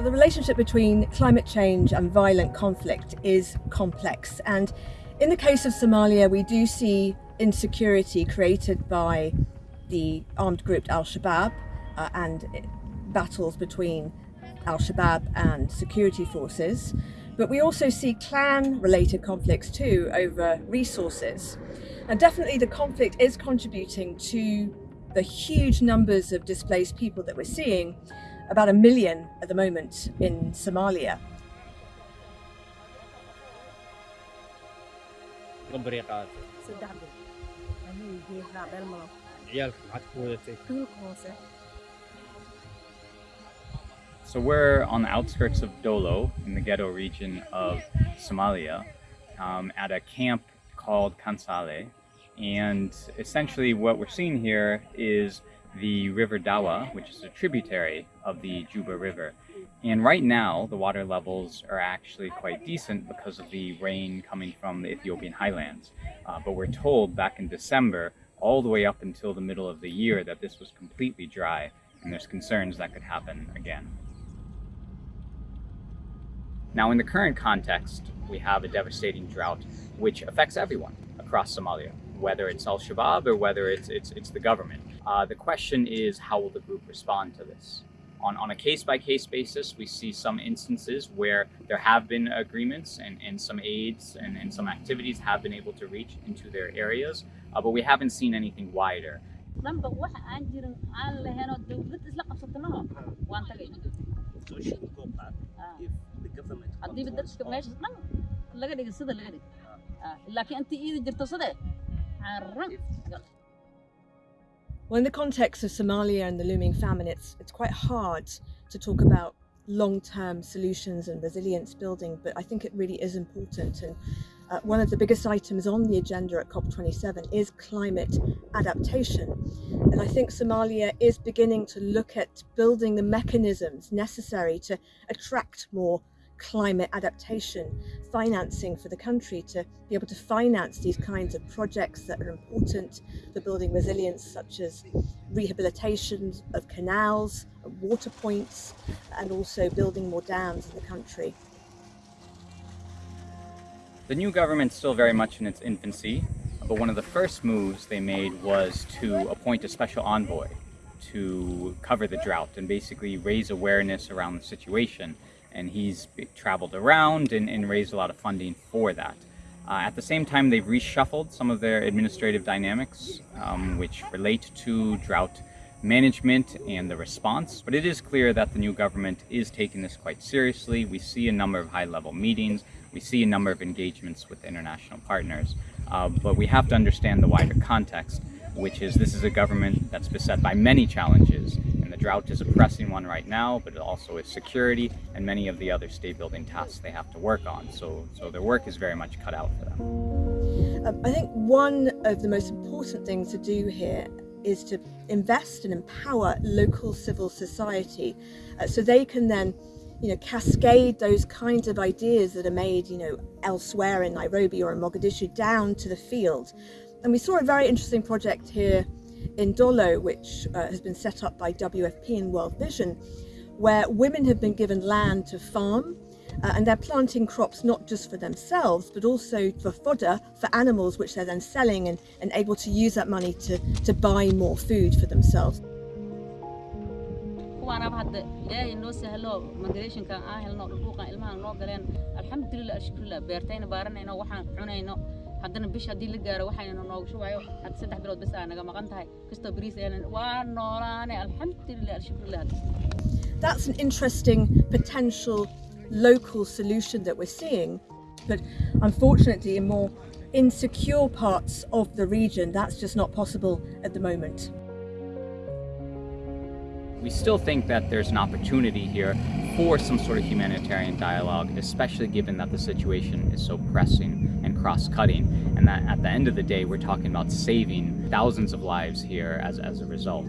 Well, the relationship between climate change and violent conflict is complex. And in the case of Somalia, we do see insecurity created by the armed group Al-Shabaab uh, and battles between Al-Shabaab and security forces. But we also see clan-related conflicts too over resources. And definitely the conflict is contributing to the huge numbers of displaced people that we're seeing about a million at the moment in Somalia. So we're on the outskirts of Dolo in the Gedo region of Somalia um, at a camp called Kansale. And essentially what we're seeing here is the River Dawa, which is a tributary of the Juba River. And right now, the water levels are actually quite decent because of the rain coming from the Ethiopian highlands. Uh, but we're told back in December, all the way up until the middle of the year, that this was completely dry, and there's concerns that could happen again. Now, in the current context, we have a devastating drought, which affects everyone across Somalia, whether it's Al-Shabaab or whether it's, it's, it's the government. Uh, the question is, how will the group respond to this? On, on a case-by-case -case basis, we see some instances where there have been agreements and, and some aids and, and some activities have been able to reach into their areas, uh, but we haven't seen anything wider. Well, in the context of Somalia and the looming famine, it's, it's quite hard to talk about long-term solutions and resilience building, but I think it really is important. And uh, one of the biggest items on the agenda at COP27 is climate adaptation. And I think Somalia is beginning to look at building the mechanisms necessary to attract more climate adaptation financing for the country to be able to finance these kinds of projects that are important for building resilience such as rehabilitation of canals, water points and also building more dams in the country. The new government's still very much in its infancy, but one of the first moves they made was to appoint a special envoy to cover the drought and basically raise awareness around the situation and he's traveled around and, and, raised a lot of funding for that. Uh, at the same time, they've reshuffled some of their administrative dynamics, um, which relate to drought management and the response, but it is clear that the new government is taking this quite seriously. We see a number of high-level meetings, we see a number of engagements with international partners, uh, but we have to understand the wider context, which is this is a government that's beset by many challenges, drought is a pressing one right now, but it also is security and many of the other state building tasks they have to work on. So, so their work is very much cut out for them. Um, I think one of the most important things to do here is to invest and empower local civil society uh, so they can then you know, cascade those kinds of ideas that are made, you know, elsewhere in Nairobi or in Mogadishu down to the field. And we saw a very interesting project here in Dolo, which uh, has been set up by WFP and World Vision, where women have been given land to farm uh, and they're planting crops not just for themselves but also for fodder for animals which they're then selling and, and able to use that money to, to buy more food for themselves. Haddana bish haddii la gaaro waxayna noogu shubayo hadda saddex bilood bas aa naga maqan tahay. Kastoo bariis aynan waa noolaane alxamdulilah alshukrillah That's an interesting potential local solution that we're seeing but unfortunately in more insecure parts of the region that's just not possible at the moment. We still think that there's an opportunity here for some sort of humanitarian dialogue, especially given that the situation is so pressing cross-cutting and that at the end of the day we're talking about saving thousands of lives here as, as a result.